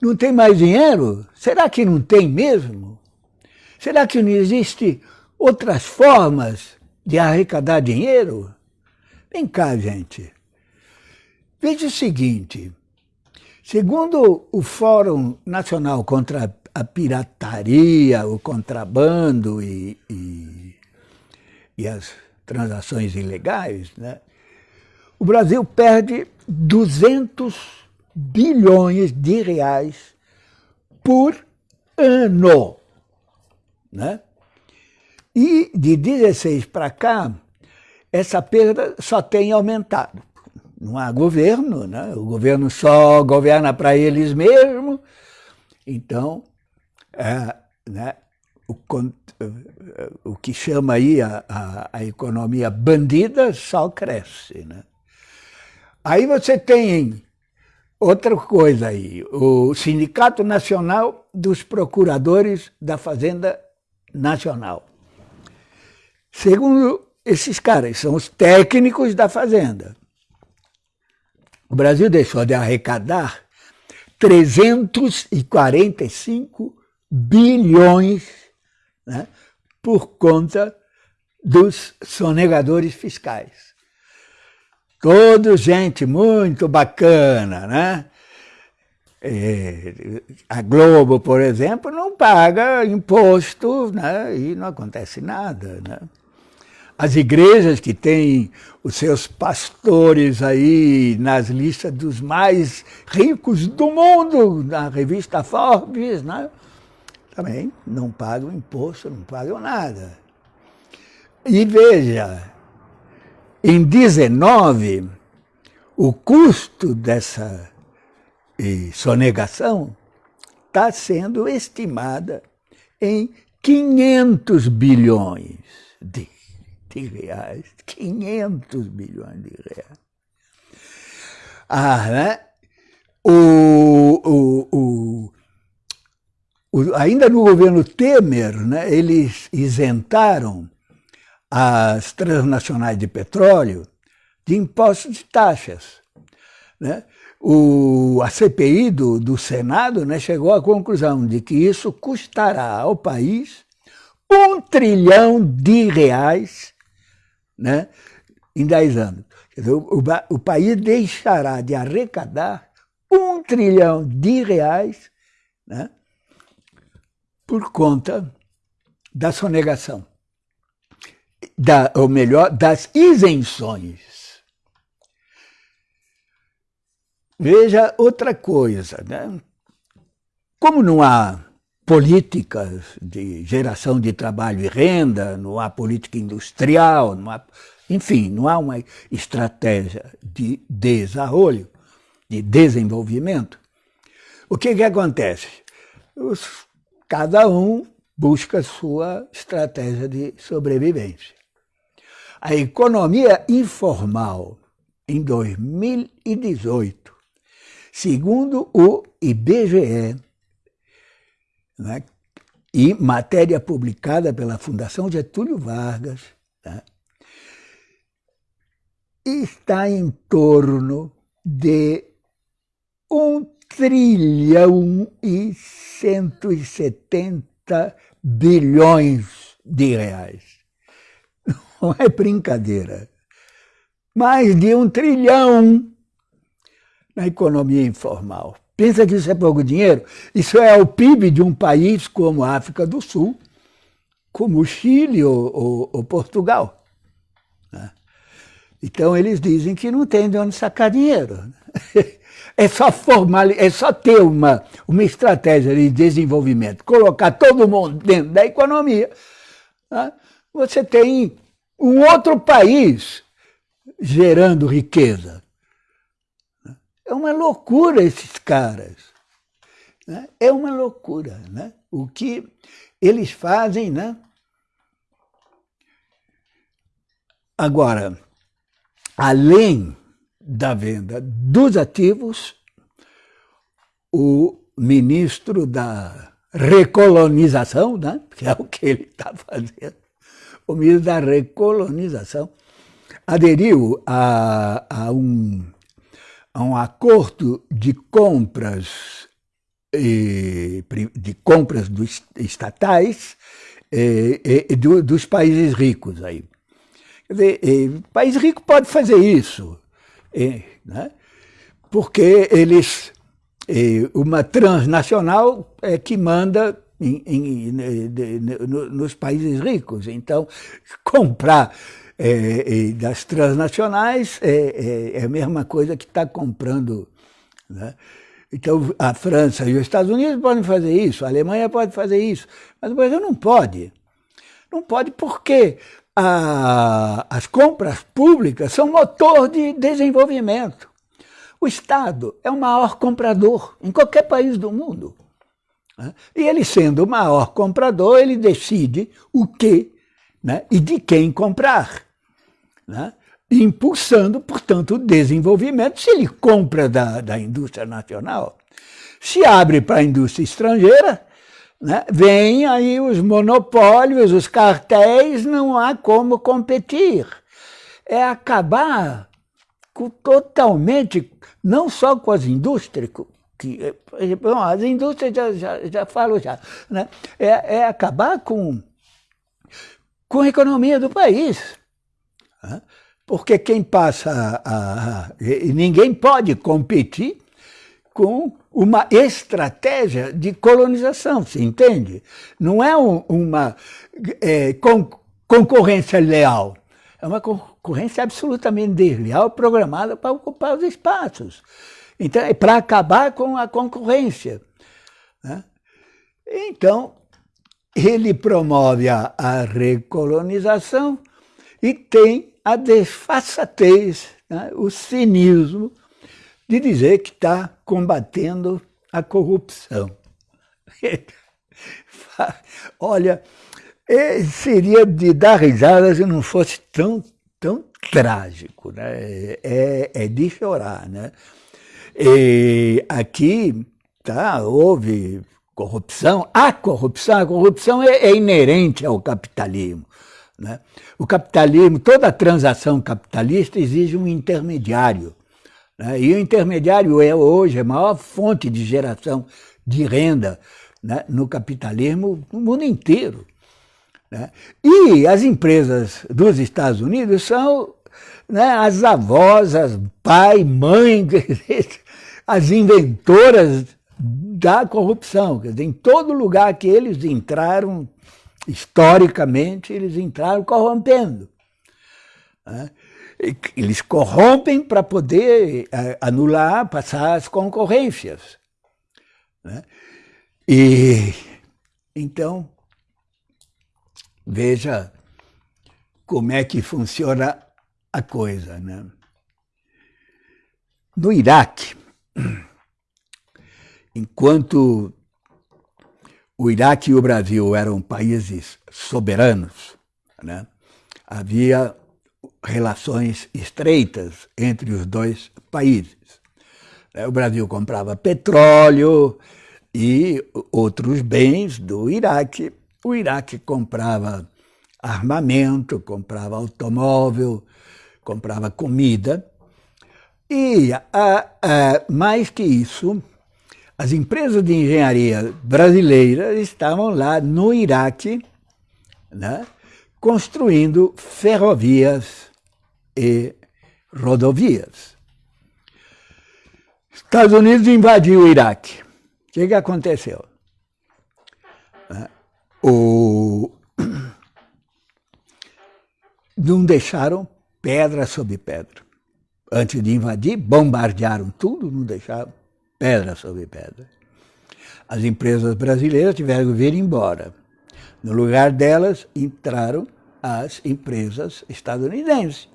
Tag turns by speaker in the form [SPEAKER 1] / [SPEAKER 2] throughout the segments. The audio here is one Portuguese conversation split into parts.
[SPEAKER 1] Não tem mais dinheiro? Será que não tem mesmo? Será que não existe outras formas de arrecadar dinheiro? Vem cá, gente. Veja o seguinte, segundo o Fórum Nacional contra a Pirataria, o Contrabando e, e, e as transações ilegais, né? o Brasil perde 200 bilhões de reais por ano. Né? E de 16 para cá, essa perda só tem aumentado. Não há governo, né? o governo só governa para eles mesmos, então é, né, o, o, que chama aí a, a, a, economia bandida só cresce. Né? Aí você tem outra coisa aí, o Sindicato Nacional dos Procuradores da Fazenda Nacional. Segundo esses caras, são os técnicos da Fazenda. O Brasil deixou de arrecadar 345 bilhões né, por conta dos sonegadores fiscais. Todos gente muito bacana, né? A Globo, por exemplo, não paga imposto né? e não acontece nada. Né? As igrejas que têm os seus pastores aí nas listas dos mais ricos do mundo, na revista Forbes, né? também não pagam imposto, não pagam nada. E veja, em 19, o custo dessa sonegação está sendo estimada em 500 bilhões de, de, reais. 500 bilhões de reais. Ah, né? O, o, o, ainda no governo Temer, né, eles isentaram as transnacionais de petróleo de impostos e taxas. Né? O, a CPI do, do Senado né, chegou à conclusão de que isso custará ao país um trilhão de reais né, em 10 anos. Dizer, o, o, o país deixará de arrecadar um trilhão de reais né, por conta da sonegação da, ou melhor, das isenções. Veja outra coisa, né? como não há políticas de geração de trabalho e renda, não há política industrial, não há, enfim, não há uma estratégia de desenvolvimento, de desenvolvimento, o que, que acontece? Os, cada um busca sua estratégia de sobrevivência. A economia informal em 2018, segundo o IBGE, né, e matéria publicada pela Fundação Getúlio Vargas, né, está em torno de um trilhão e 170 bilhões de reais. Não é brincadeira. Mais de um trilhão na economia informal. Pensa que isso é pouco dinheiro? Isso é o PIB de um país como a África do Sul, como o Chile ou, ou, ou Portugal. Né? Então eles dizem que não tem de onde sacar dinheiro. É só formal, é só ter uma, uma estratégia de desenvolvimento, colocar todo mundo dentro da economia, né? você tem um outro país gerando riqueza. É uma loucura esses caras. Né? É uma loucura. Né? O que eles fazem, né? Agora, além da venda dos ativos, o ministro da recolonização, né, que é o que ele está fazendo, o ministro da recolonização, aderiu a, a, um, a um acordo de compras de compras dos estatais do, dos países ricos aí. Dizer, país rico pode fazer isso, né? porque eles, uma transnacional é que manda em, em, nos países ricos. Então, comprar das transnacionais é, é, é, a mesma coisa que está comprando. Né? Então, a França e os Estados Unidos podem fazer isso, a Alemanha pode fazer isso, mas o Brasil não pode. Não pode porque a, as compras públicas são motor de desenvolvimento. O Estado é o maior comprador em qualquer país do mundo. Né? E ele, sendo o maior comprador, ele decide o que né? e de quem comprar. Né? Impulsando, portanto, o desenvolvimento. Se ele compra da, da indústria nacional, se abre para a indústria estrangeira, né? vem aí os monopólios, os cartéis, não há como competir. É acabar com, totalmente, não só com as indústrias, que, bom, as indústrias já, já, já falo já, né? é, é acabar com, com a economia do país. Né? Porque quem passa a, a, Ninguém pode competir com uma estratégia de colonização, se entende? Não é um, uma é, con, concorrência leal, é uma concorrência absolutamente desleal programada para ocupar os espaços. Então, é para acabar com a concorrência. Né? Então, ele promove a, a, recolonização e tem a desfaçatez, né? o cinismo de dizer que está combatendo a corrupção. Olha, é, seria de dar risada se não fosse tão, tão trágico, né? é, é de chorar, né? E aqui tá, houve corrupção, há corrupção, a corrupção é, é inerente ao capitalismo. Né? O capitalismo, toda transação capitalista exige um intermediário. Né? E o intermediário é hoje a maior fonte de geração de renda né? no capitalismo no mundo inteiro. Né? E as empresas dos Estados Unidos são né, as avós, as pai, mãe, as inventoras da corrupção. Quer dizer, em todo lugar que eles entraram, historicamente, eles entraram corrompendo. Né? Eles corrompem para poder é, anular, passar as concorrências. Né? E então, veja como é que funciona a coisa. Né? No Iraque, enquanto o Iraque e o Brasil eram países soberanos, né, havia relações estreitas entre os dois países. É, o Brasil comprava petróleo e outros bens do Iraque. O Iraque comprava armamento, comprava automóvel, comprava comida. E, mais que isso, as empresas de engenharia brasileiras estavam lá no Iraque, né, construindo ferrovias e rodovias. Estados Unidos invadiu o Iraque. O que, que aconteceu? O... Não deixaram pedra sobre pedra. Antes de invadir, bombardearam tudo, não deixaram pedra sobre pedra. As empresas brasileiras tiveram que vir embora. No lugar delas, entraram as empresas estadunidenses.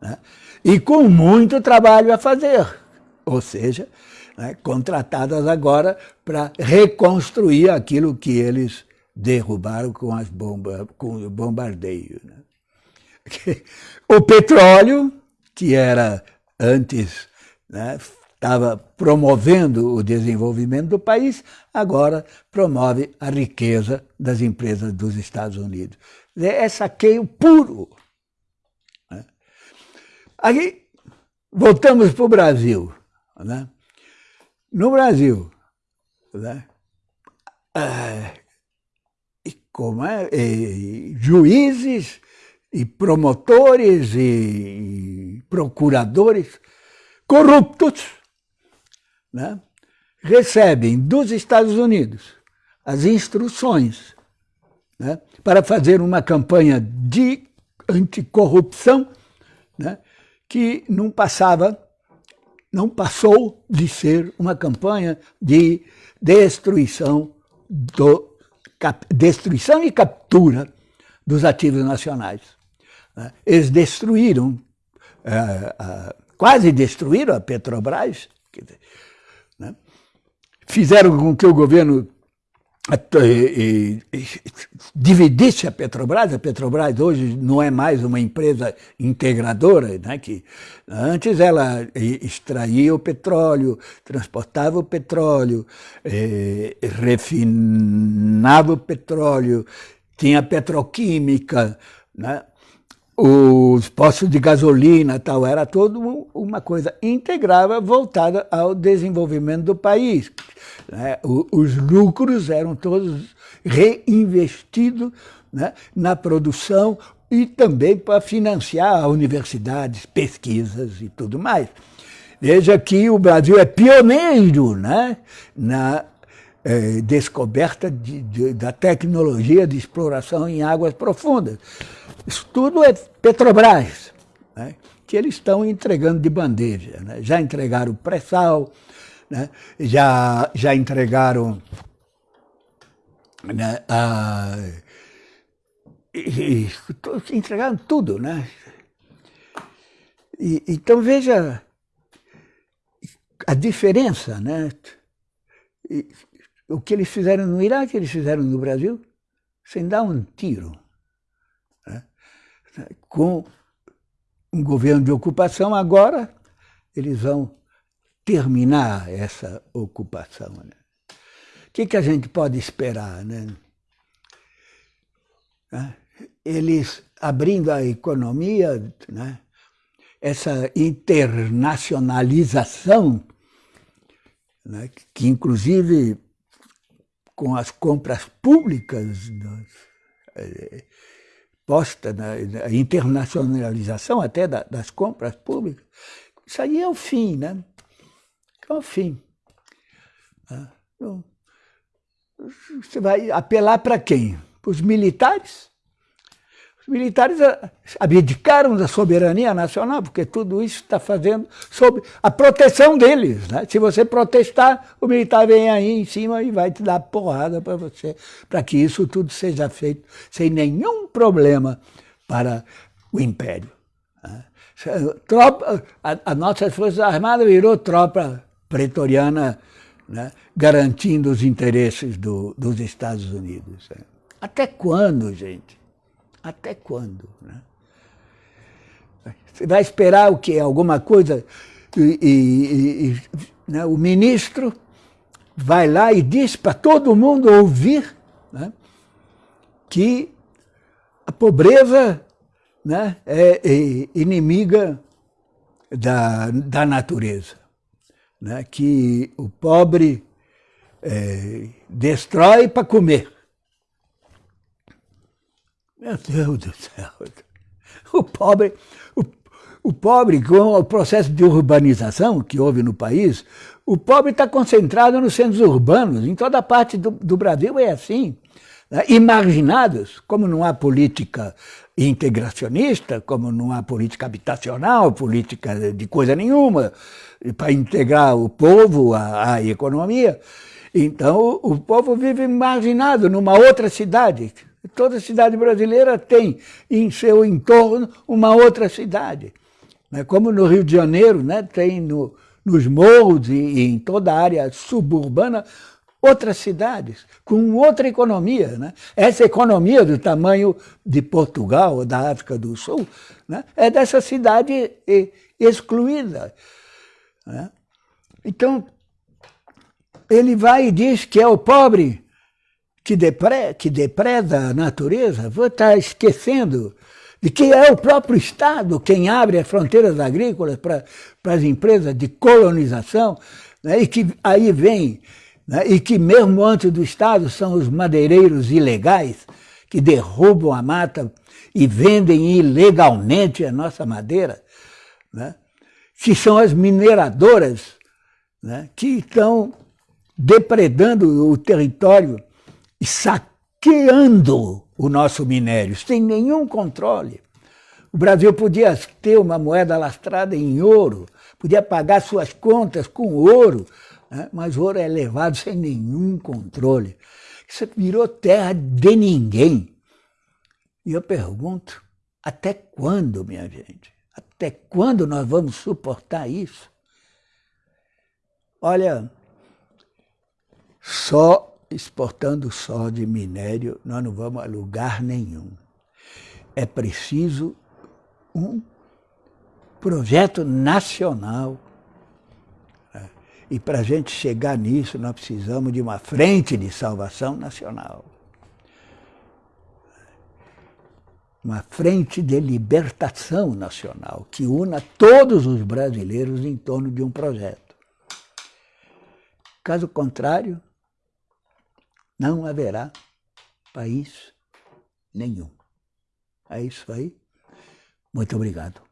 [SPEAKER 1] Né? E com muito trabalho a fazer, ou seja, né, contratadas agora para reconstruir aquilo que eles derrubaram com, as bombas, com o bombardeio. Né? O petróleo, que era antes, estava promovendo o desenvolvimento do país, agora promove a riqueza das empresas dos Estados Unidos. É saqueio puro. Né? Aqui, voltamos para o Brasil. Né? No Brasil, né? Ah, como é, e juízes e promotores e procuradores corruptos né, recebem dos Estados Unidos as instruções né, para fazer uma campanha de anticorrupção né, que não passava, não passou de ser uma campanha de destruição, do, cap, destruição e captura dos ativos nacionais. Né. Eles destruíram, uh, quase destruíram a Petrobras, fizeram com que o governo e, e, dividisse a Petrobras, a Petrobras hoje não é mais uma empresa integradora, né, que antes ela extraía o petróleo, transportava o petróleo, eh, refinava o petróleo, tinha petroquímica, né, os postos de gasolina tal, era tudo uma coisa integrada voltada ao desenvolvimento do país. Né? Os lucros eram todos reinvestidos né, na produção e também para financiar universidades, pesquisas e tudo mais. Veja que o Brasil é pioneiro né, na eh, descoberta de, de, da tecnologia de exploração em águas profundas. Isso tudo é Petrobras, né, que eles estão entregando de bandeja. Né? Já entregaram pré-sal, né? já, já entregaram né, a, e, entregaram tudo. Né? E, então veja a diferença, né? O que eles fizeram no Iraque, eles fizeram no Brasil, sem dar um tiro. Né? Com um governo de ocupação, agora eles vão terminar essa ocupação. Né? O que, que a gente pode esperar? Né? Eles abrindo a economia, né? essa internacionalização, né? que inclusive com as compras públicas eh, posta na, a internacionalização até da, das compras públicas, isso aí é o fim, né? ao fim. Ah, então, você vai apelar para quem? Para os militares? Os militares abdicaram da soberania nacional, porque tudo isso está fazendo sob a proteção deles. Né? Se você protestar, o militar vem aí em cima e vai te dar porrada para você, para que isso tudo seja feito sem nenhum problema para o império. Né? Tropa, a, a nossa Forças Armadas virou tropa pretoriana né, garantindo os interesses do, dos Estados Unidos. Né? Até quando, gente? Até quando? Né? Você vai esperar o quê? Alguma coisa? E, e, e né, o ministro vai lá e diz para todo mundo ouvir né, que a pobreza né, é, é inimiga da, da natureza né, que o pobre é, destrói para comer. Meu Deus do céu! O pobre, o, o pobre, com o processo de urbanização que houve no país, o pobre está concentrado nos centros urbanos, em toda parte do, do Brasil é assim. Né? Imaginados, como não há política integracionista, como não há política habitacional, política de coisa nenhuma, para integrar o povo à, à economia. Então, o, o povo vive marginado numa outra cidade. Toda cidade brasileira tem em seu entorno uma outra cidade. Né? Como no Rio de Janeiro, né? tem no, nos morros e, e em toda a área suburbana outras cidades, com outra economia. Né? Essa economia do tamanho de Portugal da África do Sul né? é dessa cidade excluída. Né? Então, ele vai e diz que é o pobre que, depre, que depreda a natureza, vou estar esquecendo de que é o próprio Estado quem abre as fronteiras agrícolas para as empresas de colonização, né? e que aí vem né? e que mesmo antes do Estado são os madeireiros ilegais que derrubam a mata e vendem ilegalmente a nossa madeira, né? que são as mineradoras né? que estão depredando o território saqueando o nosso minério, sem nenhum controle. O Brasil podia ter uma moeda lastrada em ouro, podia pagar suas contas com ouro, né? mas o ouro é levado sem nenhum controle. Isso virou terra de ninguém. E eu pergunto, até quando, minha gente? Até quando nós vamos suportar isso? Olha, só exportando só de minério nós não vamos a lugar nenhum. É preciso um projeto nacional. Né? E para a gente chegar nisso, nós precisamos de uma frente de salvação nacional. Uma frente de libertação nacional que una todos os brasileiros em torno de um projeto. Caso contrário, não haverá país nenhum. É isso aí. Muito obrigado.